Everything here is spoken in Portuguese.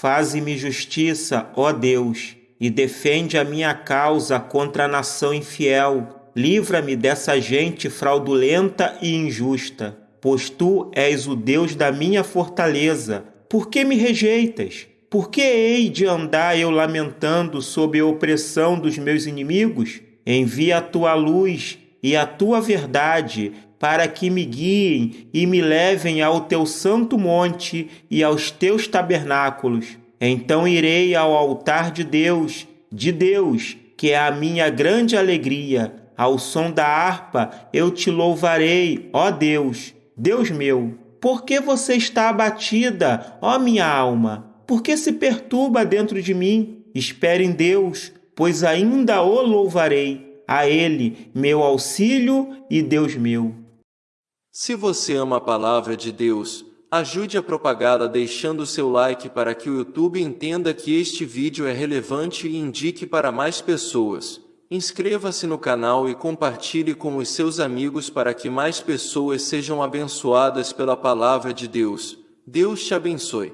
Faze-me justiça, ó Deus, e defende a minha causa contra a nação infiel. Livra-me dessa gente fraudulenta e injusta, pois tu és o Deus da minha fortaleza. Por que me rejeitas? Por que hei de andar eu lamentando sob a opressão dos meus inimigos? Envia a tua luz e a tua verdade para que me guiem e me levem ao teu santo monte e aos teus tabernáculos. Então irei ao altar de Deus, de Deus, que é a minha grande alegria. Ao som da harpa eu te louvarei, ó Deus, Deus meu. Por que você está abatida, ó minha alma? Por que se perturba dentro de mim? Espere em Deus, pois ainda o louvarei, a Ele, meu auxílio e Deus meu. Se você ama a palavra de Deus, ajude a propagá-la deixando seu like para que o YouTube entenda que este vídeo é relevante e indique para mais pessoas. Inscreva-se no canal e compartilhe com os seus amigos para que mais pessoas sejam abençoadas pela palavra de Deus. Deus te abençoe.